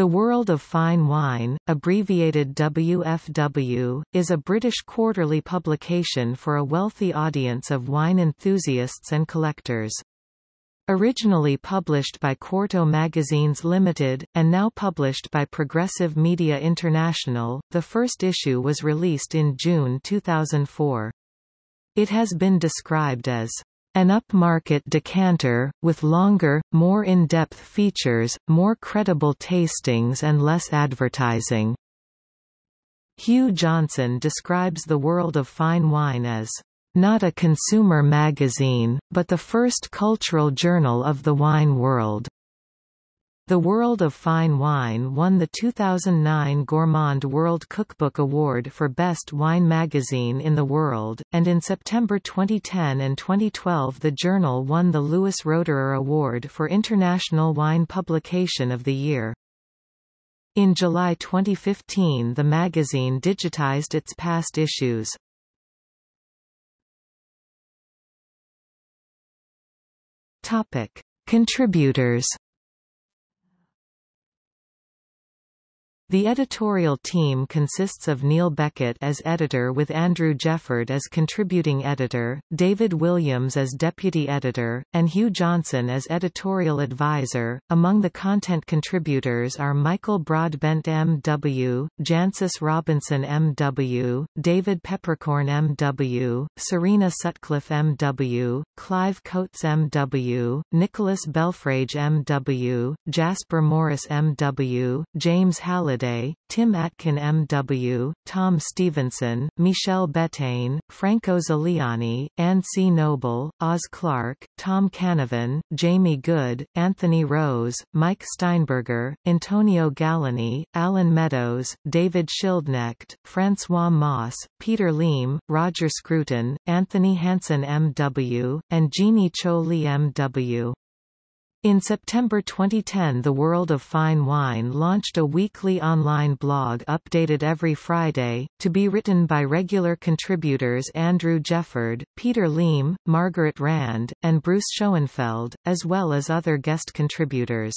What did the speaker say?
The World of Fine Wine, abbreviated WFW, is a British quarterly publication for a wealthy audience of wine enthusiasts and collectors. Originally published by Quarto Magazines Limited, and now published by Progressive Media International, the first issue was released in June 2004. It has been described as an upmarket decanter, with longer, more in-depth features, more credible tastings and less advertising. Hugh Johnson describes the world of fine wine as not a consumer magazine, but the first cultural journal of the wine world. The World of Fine Wine won the 2009 Gourmand World Cookbook Award for Best Wine Magazine in the World, and in September 2010 and 2012 the journal won the Louis Roederer Award for International Wine Publication of the Year. In July 2015 the magazine digitized its past issues. Topic. Contributors The editorial team consists of Neil Beckett as editor with Andrew Jefford as contributing editor, David Williams as deputy editor, and Hugh Johnson as editorial advisor. Among the content contributors are Michael Broadbent M.W., Jancis Robinson M.W., David Peppercorn M.W., Serena Sutcliffe M.W., Clive Coates M.W., Nicholas Belfrage M.W., Jasper Morris M.W., James Halliday Halliday, Tim Atkin M.W., Tom Stevenson, Michel Bettane, Franco Ziliani, Ann C. Noble, Oz Clarke, Tom Cannavan, Jamie Goode, Anthony Rose, Mike Steinberger, Antonio Galloni, Allen Meadows, David Schildknecht, Francois Mauss, Peter Liem, Roger Scruton, Anthony Hanson M.W., and Jeannie Cho Lee M.W. In September 2010 The World of Fine Wine launched a weekly online blog updated every Friday, to be written by regular contributors Andrew Jefford, Peter Liem, Margaret Rand, and Bruce Schoenfeld, as well as other guest contributors.